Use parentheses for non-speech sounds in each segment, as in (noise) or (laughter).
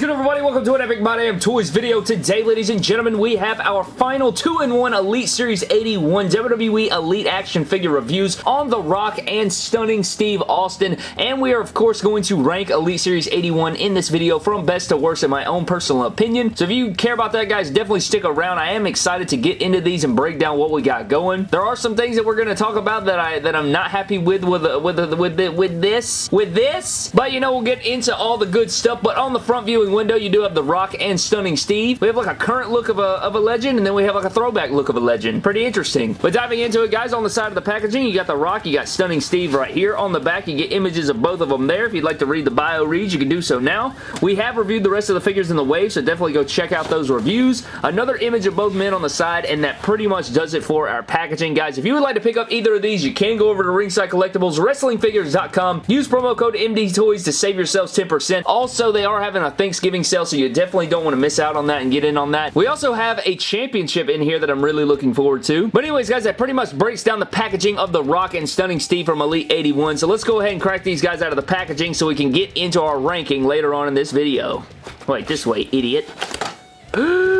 Is good everybody? Welcome to an Epic My Damn Toys video. Today, ladies and gentlemen, we have our final 2-in-1 Elite Series 81 WWE Elite action figure reviews on The Rock and Stunning Steve Austin. And we are, of course, going to rank Elite Series 81 in this video from best to worst in my own personal opinion. So if you care about that, guys, definitely stick around. I am excited to get into these and break down what we got going. There are some things that we're going to talk about that, I, that I'm not happy with with, with, with, with, with this. With this. But, you know, we'll get into all the good stuff. But on the front window, you do have The Rock and Stunning Steve. We have like a current look of a, of a legend, and then we have like a throwback look of a legend. Pretty interesting. But diving into it, guys, on the side of the packaging, you got The Rock, you got Stunning Steve right here. On the back, you get images of both of them there. If you'd like to read the bio reads, you can do so now. We have reviewed the rest of the figures in the wave, so definitely go check out those reviews. Another image of both men on the side, and that pretty much does it for our packaging, guys. If you would like to pick up either of these, you can go over to Ringside Collectibles, WrestlingFigures.com. Use promo code MDTOYS to save yourselves 10%. Also, they are having a Thanksgiving sale, so you definitely don't want to miss out on that and get in on that. We also have a championship in here that I'm really looking forward to. But anyways, guys, that pretty much breaks down the packaging of the Rock and Stunning Steve from Elite 81. So let's go ahead and crack these guys out of the packaging so we can get into our ranking later on in this video. Wait, this way, idiot. (gasps)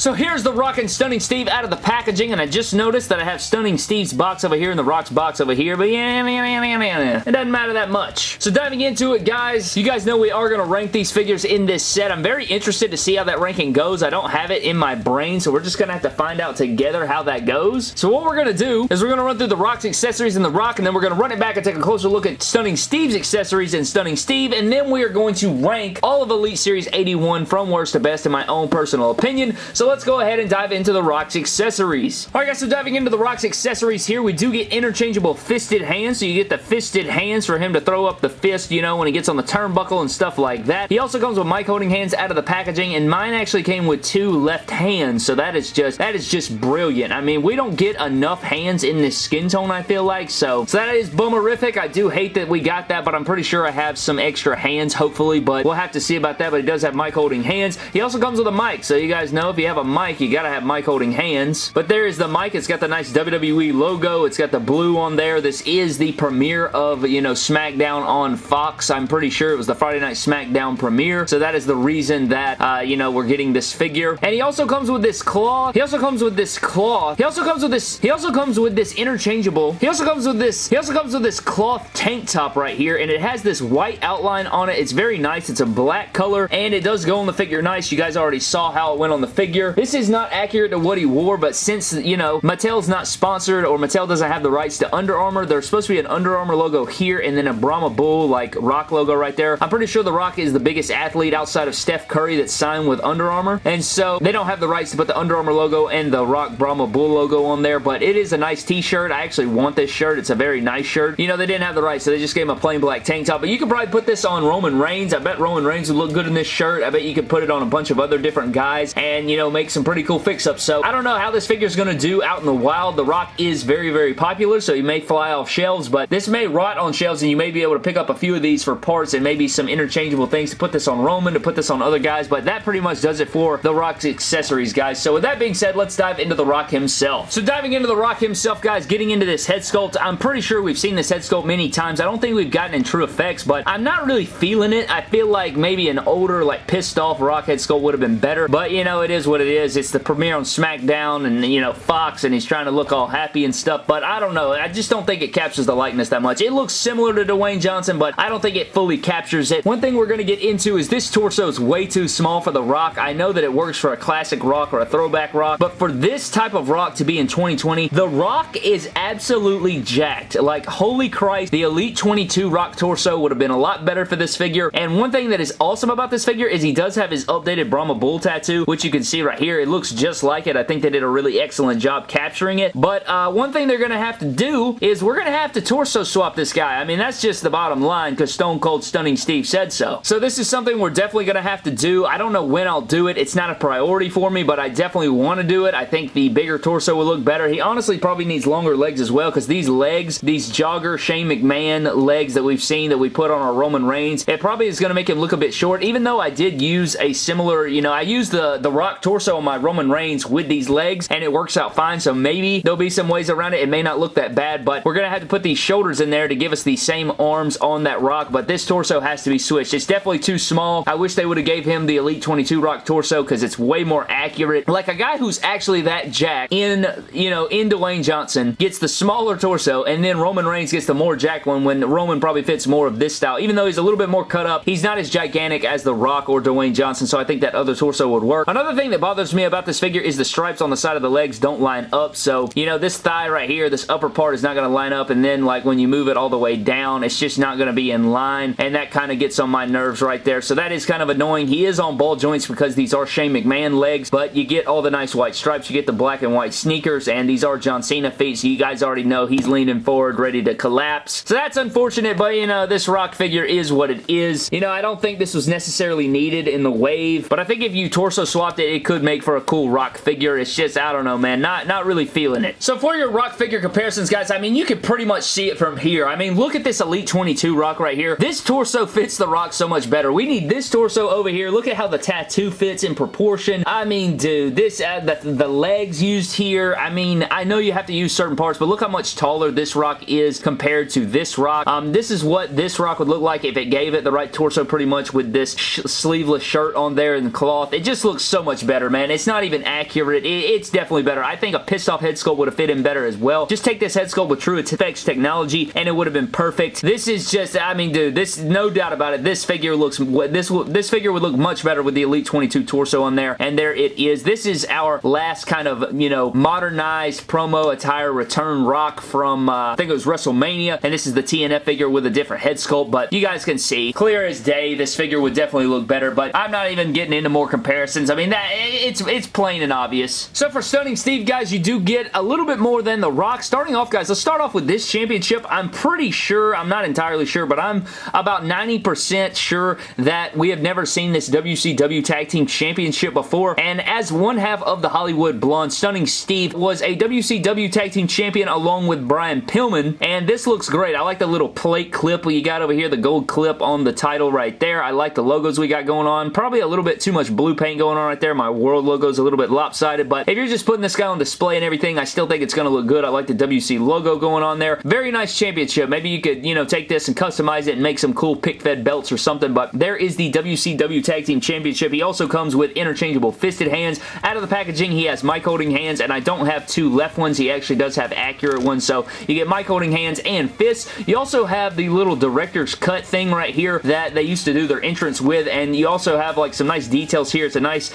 So here's the Rock and Stunning Steve out of the packaging, and I just noticed that I have Stunning Steve's box over here and the Rock's box over here, but yeah, yeah, yeah, yeah, yeah. it doesn't matter that much. So diving into it, guys, you guys know we are going to rank these figures in this set. I'm very interested to see how that ranking goes. I don't have it in my brain, so we're just going to have to find out together how that goes. So what we're going to do is we're going to run through the Rock's accessories and the Rock, and then we're going to run it back and take a closer look at Stunning Steve's accessories and Stunning Steve, and then we are going to rank all of Elite Series 81 from worst to best in my own personal opinion. So let's go ahead and dive into the Rock's accessories. Alright guys, so diving into the Rock's accessories here, we do get interchangeable fisted hands, so you get the fisted hands for him to throw up the fist, you know, when he gets on the turnbuckle and stuff like that. He also comes with mic holding hands out of the packaging, and mine actually came with two left hands, so that is just, that is just brilliant. I mean, we don't get enough hands in this skin tone, I feel like, so, so that is boomerific. I do hate that we got that, but I'm pretty sure I have some extra hands, hopefully, but we'll have to see about that, but he does have mic holding hands. He also comes with a mic, so you guys know if you have a mic, you gotta have mic holding hands. But there is the mic. It's got the nice WWE logo. It's got the blue on there. This is the premiere of, you know, SmackDown on Fox. I'm pretty sure it was the Friday Night SmackDown premiere. So that is the reason that, uh, you know, we're getting this figure. And he also comes with this claw. He also comes with this claw. He also comes with this, he also comes with this interchangeable. He also comes with this, he also comes with this cloth tank top right here. And it has this white outline on it. It's very nice. It's a black color. And it does go on the figure nice. You guys already saw how it went on the figure. This is not accurate to what he wore, but since, you know, Mattel's not sponsored or Mattel doesn't have the rights to Under Armour, there's supposed to be an Under Armour logo here and then a Brahma Bull, like, Rock logo right there. I'm pretty sure The Rock is the biggest athlete outside of Steph Curry that's signed with Under Armour, and so they don't have the rights to put the Under Armour logo and the Rock Brahma Bull logo on there, but it is a nice t-shirt. I actually want this shirt. It's a very nice shirt. You know, they didn't have the rights, so they just gave him a plain black tank top, but you could probably put this on Roman Reigns. I bet Roman Reigns would look good in this shirt. I bet you could put it on a bunch of other different guys and, you know, make some pretty cool fix-ups. So, I don't know how this figure is going to do out in the wild. The Rock is very, very popular, so he may fly off shelves, but this may rot on shelves, and you may be able to pick up a few of these for parts and maybe some interchangeable things to put this on Roman, to put this on other guys, but that pretty much does it for The Rock's accessories, guys. So with that being said, let's dive into The Rock himself. So diving into The Rock himself, guys, getting into this head sculpt, I'm pretty sure we've seen this head sculpt many times. I don't think we've gotten in true effects, but I'm not really feeling it. I feel like maybe an older, like, pissed off Rock head sculpt would have been better, but, you know, it is what it is. It's the premiere on SmackDown, and, you know, Fox, and he's trying to look all happy and stuff, but I don't know. I just don't think it captures the likeness that much. It looks similar to Dwayne Johnson, but I don't think it fully captures it. One thing we're going to get into is this torso is way too small for The Rock. I know that it works for a classic Rock or a throwback Rock, but for this type of Rock to be in 2020, The Rock is absolutely jacked. Like, holy Christ, the Elite 22 Rock torso would have been a lot better for this figure, and one thing that is awesome about this figure is he does have his updated Brahma Bull tattoo, which you can see right here. It looks just like it. I think they did a really excellent job capturing it, but uh, one thing they're going to have to do is we're going to have to torso swap this guy. I mean, that's just the bottom line because Stone Cold Stunning Steve said so. So this is something we're definitely going to have to do. I don't know when I'll do it. It's not a priority for me, but I definitely want to do it. I think the bigger torso will look better. He honestly probably needs longer legs as well because these legs, these jogger Shane McMahon legs that we've seen that we put on our Roman Reigns, it probably is going to make him look a bit short, even though I did use a similar, you know, I used the, the Rock torso torso on my Roman Reigns with these legs, and it works out fine, so maybe there'll be some ways around it. It may not look that bad, but we're going to have to put these shoulders in there to give us the same arms on that Rock, but this torso has to be switched. It's definitely too small. I wish they would have gave him the Elite 22 Rock torso because it's way more accurate. Like a guy who's actually that jack in, you know, in Dwayne Johnson gets the smaller torso, and then Roman Reigns gets the more jack one when Roman probably fits more of this style. Even though he's a little bit more cut up, he's not as gigantic as The Rock or Dwayne Johnson, so I think that other torso would work. Another thing that bothers me about this figure is the stripes on the side of the legs don't line up, so, you know, this thigh right here, this upper part is not going to line up, and then, like, when you move it all the way down, it's just not going to be in line, and that kind of gets on my nerves right there, so that is kind of annoying. He is on ball joints because these are Shane McMahon legs, but you get all the nice white stripes, you get the black and white sneakers, and these are John Cena feet, so you guys already know he's leaning forward, ready to collapse. So that's unfortunate, but, you know, this Rock figure is what it is. You know, I don't think this was necessarily needed in the wave, but I think if you torso swapped it, it could make for a cool Rock figure. It's just, I don't know, man, not, not really feeling it. So for your Rock figure comparisons, guys, I mean, you can pretty much see it from here. I mean, look at this Elite 22 Rock right here. This torso fits the Rock so much better. We need this torso over here. Look at how the tattoo fits in proportion. I mean, dude, this, uh, the, the legs used here, I mean, I know you have to use certain parts, but look how much taller this Rock is compared to this Rock. Um, this is what this Rock would look like if it gave it the right torso pretty much with this sleeveless shirt on there and cloth. It just looks so much better, man. It's not even accurate. It, it's definitely better. I think a pissed off head sculpt would have fit him better as well. Just take this head sculpt with True Effects technology and it would have been perfect. This is just, I mean, dude, this, no doubt about it, this figure looks, this, this figure would look much better with the Elite 22 torso on there, and there it is. This is our last kind of, you know, modernized promo attire return rock from, uh, I think it was WrestleMania, and this is the TNF figure with a different head sculpt, but you guys can see, clear as day, this figure would definitely look better, but I'm not even getting into more comparisons. I mean, that it's, it's plain and obvious. So for Stunning Steve, guys, you do get a little bit more than The Rock. Starting off, guys, let's start off with this championship. I'm pretty sure, I'm not entirely sure, but I'm about 90% sure that we have never seen this WCW Tag Team Championship before, and as one half of the Hollywood Blonde, Stunning Steve was a WCW Tag Team Champion along with Brian Pillman, and this looks great. I like the little plate clip you got over here, the gold clip on the title right there. I like the logos we got going on. Probably a little bit too much blue paint going on right there. My world logo is a little bit lopsided, but if you're just putting this guy on display and everything, I still think it's going to look good. I like the WC logo going on there. Very nice championship. Maybe you could, you know, take this and customize it and make some cool pick-fed belts or something, but there is the WCW Tag Team Championship. He also comes with interchangeable fisted hands. Out of the packaging, he has mic holding hands, and I don't have two left ones. He actually does have accurate ones, so you get mic holding hands and fists. You also have the little director's cut thing right here that they used to do their entrance with, and you also have like some nice details here. It's a nice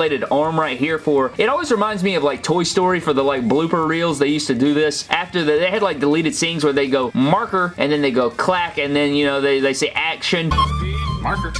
articulated arm right here for, it always reminds me of like Toy Story for the like blooper reels. They used to do this after the, they had like deleted scenes where they go marker, and then they go clack, and then, you know, they, they say action. Marker.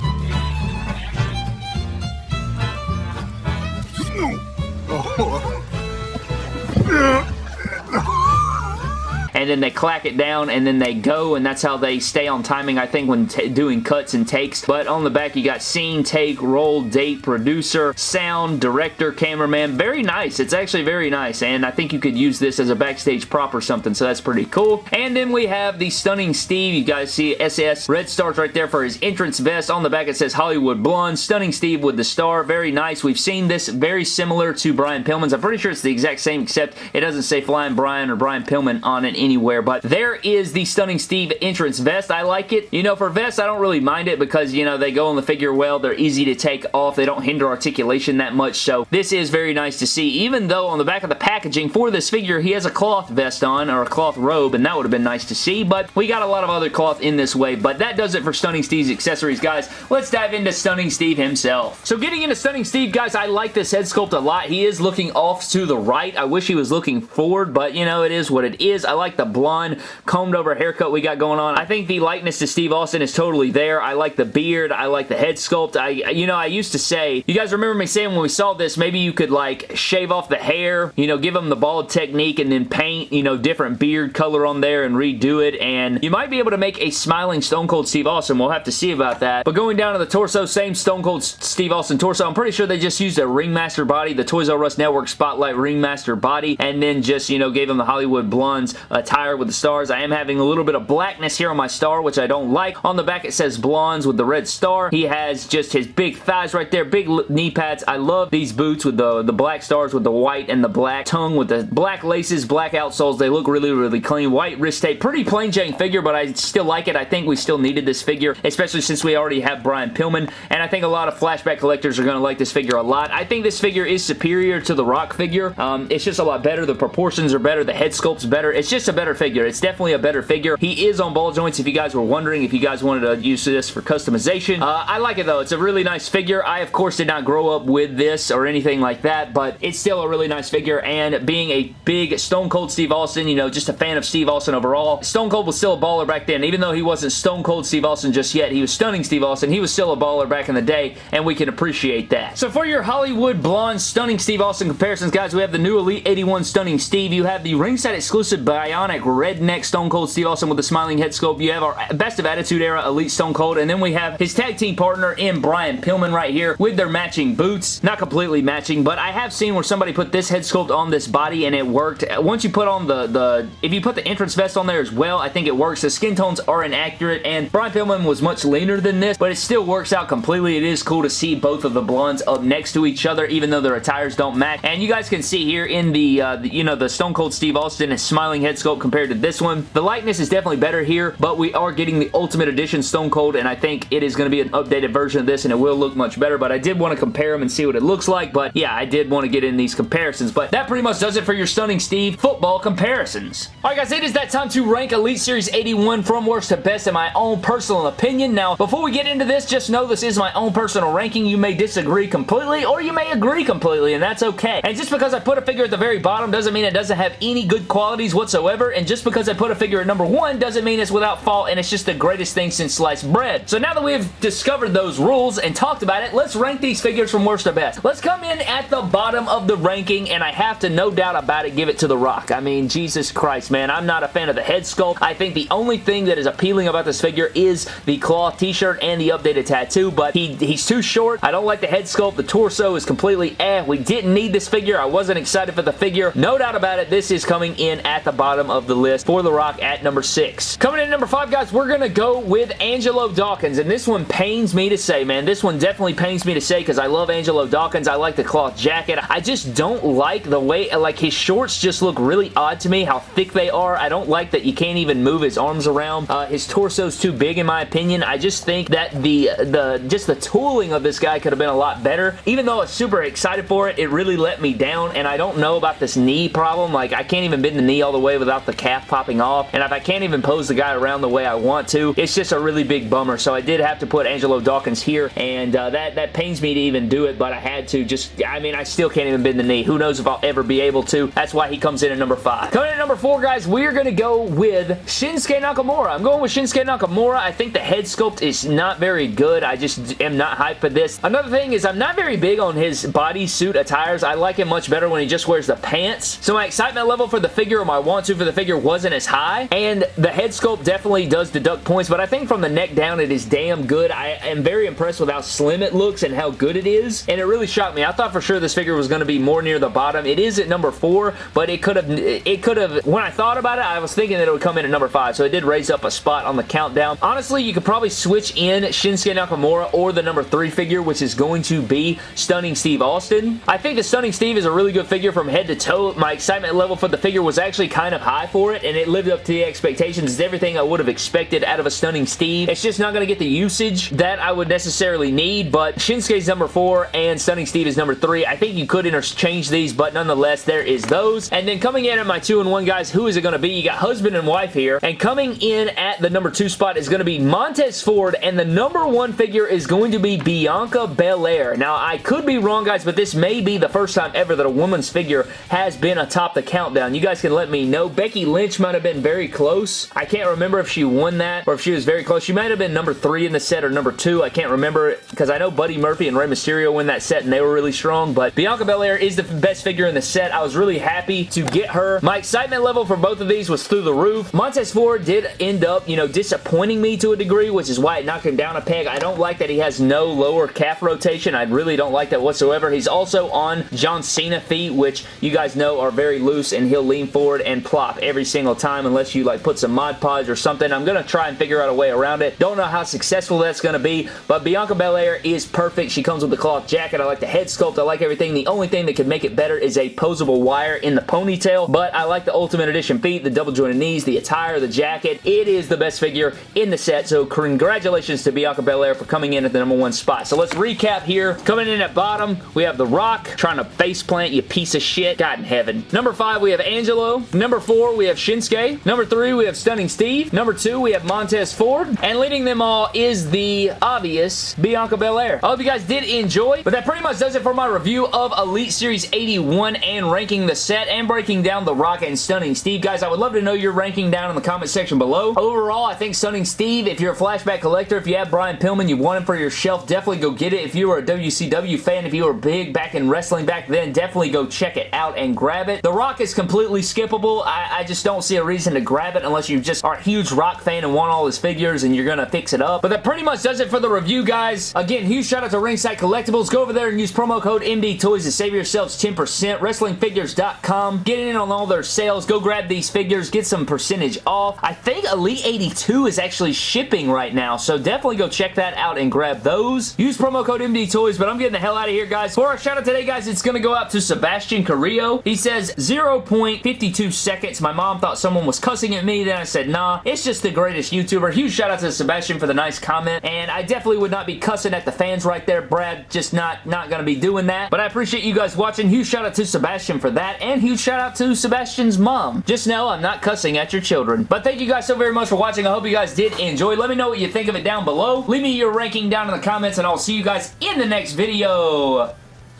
And then they clack it down and then they go and that's how they stay on timing I think when doing cuts and takes. But on the back you got scene, take, roll, date, producer, sound, director, cameraman. Very nice. It's actually very nice and I think you could use this as a backstage prop or something so that's pretty cool. And then we have the Stunning Steve. You guys see SS red stars right there for his entrance vest. On the back it says Hollywood Blonde Stunning Steve with the star. Very nice. We've seen this very similar to Brian Pillman's. I'm pretty sure it's the exact same except it doesn't say Flying Brian or Brian Pillman on it anywhere, but there is the Stunning Steve entrance vest. I like it. You know, for vests, I don't really mind it because, you know, they go on the figure well. They're easy to take off. They don't hinder articulation that much, so this is very nice to see, even though on the back of the packaging for this figure, he has a cloth vest on, or a cloth robe, and that would have been nice to see, but we got a lot of other cloth in this way, but that does it for Stunning Steve's accessories, guys. Let's dive into Stunning Steve himself. So getting into Stunning Steve, guys, I like this head sculpt a lot. He is looking off to the right. I wish he was looking forward, but, you know, it is what it is. I like the blonde, combed over haircut we got going on. I think the likeness to Steve Austin is totally there. I like the beard. I like the head sculpt. I, you know, I used to say, you guys remember me saying when we saw this, maybe you could like shave off the hair, you know, give him the bald technique and then paint, you know, different beard color on there and redo it. And you might be able to make a smiling Stone Cold Steve Austin. We'll have to see about that. But going down to the torso, same Stone Cold Steve Austin torso. I'm pretty sure they just used a Ringmaster body, the Toys R Us Network Spotlight Ringmaster body, and then just, you know, gave him the Hollywood Blondes attire with the stars. I am having a little bit of blackness here on my star, which I don't like. On the back, it says blondes with the red star. He has just his big thighs right there, big knee pads. I love these boots with the, the black stars with the white and the black tongue with the black laces, black outsoles. They look really, really clean. White wrist tape. Pretty plain Jane figure, but I still like it. I think we still needed this figure, especially since we already have Brian Pillman, and I think a lot of flashback collectors are going to like this figure a lot. I think this figure is superior to the Rock figure. Um, it's just a lot better. The proportions are better. The head sculpt's better. It's just a better figure. It's definitely a better figure. He is on ball joints if you guys were wondering if you guys wanted to use this for customization. Uh, I like it though. It's a really nice figure. I, of course, did not grow up with this or anything like that, but it's still a really nice figure, and being a big Stone Cold Steve Austin, you know, just a fan of Steve Austin overall, Stone Cold was still a baller back then. Even though he wasn't Stone Cold Steve Austin just yet, he was stunning Steve Austin. He was still a baller back in the day, and we can appreciate that. So for your Hollywood Blonde Stunning Steve Austin comparisons, guys, we have the new Elite 81 Stunning Steve. You have the ringside exclusive Bionic Redneck Stone Cold Steve Austin with the smiling head sculpt. You have our Best of Attitude Era Elite Stone Cold, and then we have his tag team partner in Brian Pillman right here with their matching boots. Not completely matching, but I have seen where somebody put this head sculpt on this body and it worked. Once you put on the, the if you put the entrance vest on there as well, I think it works. The skin tones are inaccurate, and Brian Pillman was much leaner than this, but it still works out completely. It is cool to see both of the blondes up next to each other, even though their attires don't match. And you guys can see here in the, uh, the you know, the Stone Cold Steve Austin and smiling head sculpt compared to this one. The likeness is definitely better here, but we are getting the Ultimate Edition Stone Cold, and I think it is going to be an updated version of this, and it will look much better, but I did want to compare them and see what it looks like, but yeah, I did want to get in these comparisons, but that pretty much does it for your Stunning Steve football comparisons. Alright guys, it is that time to rank Elite Series 81 from worst to best in my own personal opinion. Now, before we get into this, just know this is my own personal ranking. You may disagree completely, or you may agree completely, and that's okay. And just because I put a figure at the very bottom doesn't mean it doesn't have any good qualities whatsoever, and just because I put a figure at number one doesn't mean it's without fault, and it's just the greatest thing since sliced bread. So now that we've discovered those rules and talked about it, let's rank these figures from worst to best. Let's come in at the bottom of the ranking, and I have to, no doubt about it, give it to The Rock. I mean, Jesus Christ, man. I'm not a fan of the head sculpt. I think the only thing that is appealing about this figure is the cloth t-shirt and the updated tattoo, but he, he's too short. I don't like the head sculpt. The torso is completely eh. We didn't need this figure. I wasn't excited for the figure. No doubt about it, this is coming in at the bottom of the list for The Rock at number six. Coming in number five, guys, we're going to go with Angelo Dawkins, and this one pains me to say, man. This one definitely pains me to say because I love Angelo Dawkins. I like the cloth jacket. I just don't like the way, like, his shorts just look really odd to me, how thick they are. I don't like that you can't even move his arms around. Uh, his torso's too big, in my opinion. I just think that the, the, just the tooling of this guy could have been a lot better. Even though I was super excited for it, it really let me down, and I don't know about this knee problem. Like, I can't even bend the knee all the way without the calf popping off, and if I can't even pose the guy around the way I want to, it's just a really big bummer, so I did have to put Angelo Dawkins here, and uh, that, that pains me to even do it, but I had to just, I mean, I still can't even bend the knee. Who knows if I'll ever be able to. That's why he comes in at number five. Coming in at number four, guys, we're going to go with Shinsuke Nakamura. I'm going with Shinsuke Nakamura. I think the head sculpt is not very good. I just am not hyped for this. Another thing is I'm not very big on his bodysuit attires. I like him much better when he just wears the pants. So my excitement level for the figure or my want to for the figure wasn't as high. And the head sculpt definitely does deduct points, but I think from the neck down it is damn good. I am very impressed with how slim it looks and how good it is. And it really shocked me. I thought for sure this figure was going to be more near the bottom. It is at number four, but it could have, it could have, when I thought about it, I was thinking that it would come in at number five. So it did raise up a spot on the countdown. Honestly, you could probably switch in Shinsuke Nakamura or the number three figure, which is going to be Stunning Steve Austin. I think the Stunning Steve is a really good figure from head to toe. My excitement level for the figure was actually kind of high for it, and it lived up to the expectations. It's everything I would have expected out of a Stunning Steve. It's just not going to get the usage that I would necessarily need, but Shinsuke's number four and Stunning Steve is number three. I think you could interchange these, but nonetheless, there is those. And then coming in at my two and one, guys, who is it going to be? You got husband and wife here, and coming in at the number two spot is going to be Montez Ford, and the number one figure is going to be Bianca Belair. Now, I could be wrong, guys, but this may be the first time ever that a woman's figure has been atop the countdown. You guys can let me know. Becky Lynch might have been very close. I can't remember if she won that or if she was very close. She might have been number three in the set or number two. I can't remember because I know Buddy Murphy and Rey Mysterio win that set and they were really strong, but Bianca Belair is the best figure in the set. I was really happy to get her. My excitement level for both of these was through the roof. Montez Ford did end up, you know, disappointing me to a degree, which is why it knocked him down a peg. I don't like that he has no lower calf rotation. I really don't like that whatsoever. He's also on John Cena feet, which you guys know are very loose, and he'll lean forward and plop every single time unless you like put some Mod Podge or something. I'm going to try and figure out a way around it. Don't know how successful that's going to be, but Bianca Belair is perfect. She comes with the cloth jacket. I like the head sculpt. I like everything. The only thing that could make it better is a posable wire in the ponytail, but I like the Ultimate Edition feet, the double jointed knees, the attire, the jacket. It is the best figure in the set, so congratulations to Bianca Belair for coming in at the number one spot. So let's recap here. Coming in at bottom, we have The Rock trying to face plant, you piece of shit. God in heaven. Number five, we have Angelo. Number four, we have Shinsuke. Number three, we have Stunning Steve. Number two, we have Montez Ford. And leading them all is the obvious Bianca Belair. I hope you guys did enjoy, but that pretty much does it for my review of Elite Series 81 and ranking the set and breaking down The Rock and Stunning Steve. Guys, I would love to know your ranking down in the comment section below. Overall, I think Stunning Steve, if you're a flashback collector, if you have Brian Pillman, you want him for your shelf, definitely go get it. If you were a WCW fan, if you were big back in wrestling back then, definitely go check it out and grab it. The Rock is completely skippable. I, I just don't see a reason to grab it unless you just are a huge Rock fan and want all his figures and you're going to fix it up. But that pretty much does it for the review, guys. Again, huge shout out to Ringside Collectibles. Go over there and use promo code MD Toys to save yourselves 10%. WrestlingFigures.com. Get in on all their sales. Go grab these figures. Get some percentage off. I think Elite 82 is actually shipping right now, so definitely go check that out and grab those. Use promo code MD Toys, but I'm getting the hell out of here, guys. For our shout out today, guys, it's going to go out to Sebastian Carrillo. He says 0.52 seconds. My mom thought someone was cussing at me. Then I said, nah, it's just the greatest YouTuber. Huge shout out to Sebastian for the nice comment, and I definitely would not be cussing at the fans right there, Brad. Just not, not going to be doing that. But I appreciate you guys watching. Huge shout out to Sebastian for that, and huge shout out to Sebastian's mom. Just know I'm not cussing at your children. But thank you guys so very much for watching. I hope you guys did enjoy. Let me know what you think of it down below. Leave me your ranking down in the comments, and I'll see you guys in the next video.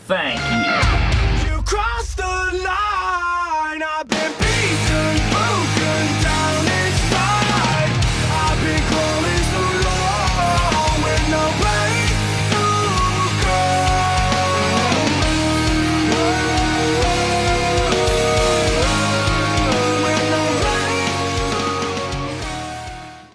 Thank you. you